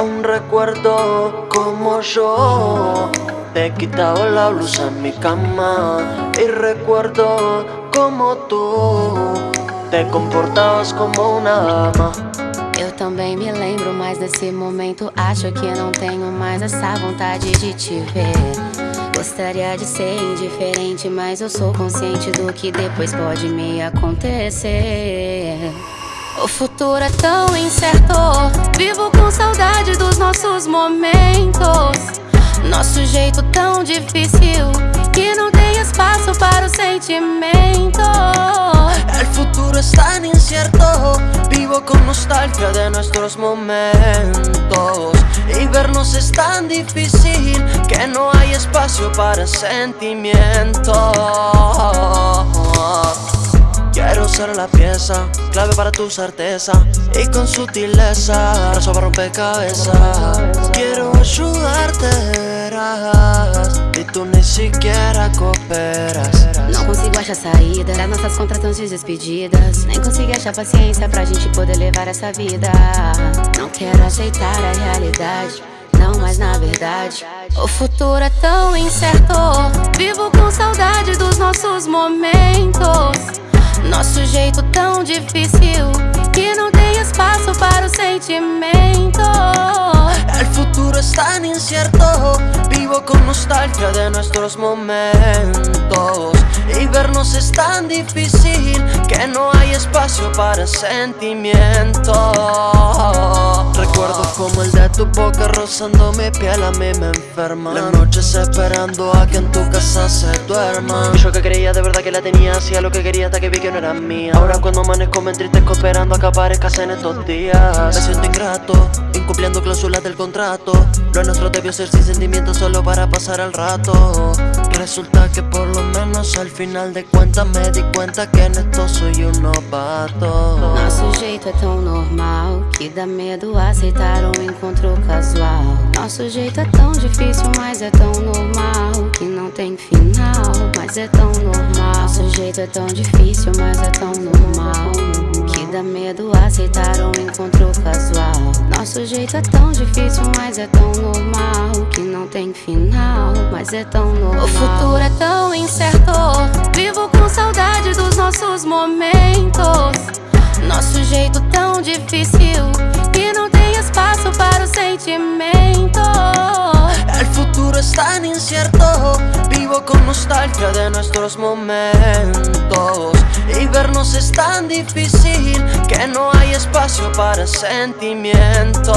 Aún recuerdo como yo. Te quitaba la blusa en mi cama Y recuerdo como tú. Te comportabas como uma dama Eu também me lembro, mas nesse momento. Acho que não tenho mais essa vontade de te ver. Gostaria de ser indiferente, mas eu sou consciente do que depois pode me acontecer o futuro é tão incerto. Vivo com saudade dos nossos momentos. Nosso jeito tão difícil Que não tem espaço para o sentimento El futuro es tan incierto. Vivo con nostalgia de nuestros momentos. Y vernos es tan difícil Que no hay espacio para sentimientos La pieza, clave para tu certeza Y con sutileza, rompecabezas. Quiero ayudarte, verás cooperas. Não consigo achar saída das nossas contratantes despedidas. Nem consigo achar paciência pra gente poder levar essa vida. Não quero aceitar a realidade não, mas na verdade. O futuro é tão incerto Vivo com saudade dos nossos momentos nosso jeito tão difícil Que não tem espaço para o sentimento Con nostalgia de nuestros momentos Y vernos es tan difícil Que no hay espacio para sentimientos. Recuerdo como el de tu boca rozando mi piel a mí me enferma. Las noches esperando a que en tu casa se duerma. Yo que creía de verdad que la tenía Hacía lo que quería hasta que vi que no era mía. Ahora cuando amanezco me entristezco esperando a que aparezcas en estos días. Me siento ingrato, incumpliendo cláusulas del contrato. Lo nuestro debió ser sin sentimientos solo para pasar el rato. Resulta que por lo menos al final de cuentas me di cuenta que en esto soy un novato. Nosso jeito é tão normal que dá medo aceitar um encontro casual. Nosso jeito é tão difícil, mas é tão normal que não tem final, mas é tão normal. Nosso jeito é tão difícil, mas é tão normal que dá medo aceitar um encontro casual Nosso jeito é tão difícil, mas é tão normal que não tem final, mas é tão normal. O futuro é tão incerto, vivo com saudade dos nossos momentos. Nosso jeito tão difícil Que não tem espaço para nostalgia de nuestros momentos Y vernos es tan difícil que no hay espacio para sentimientos.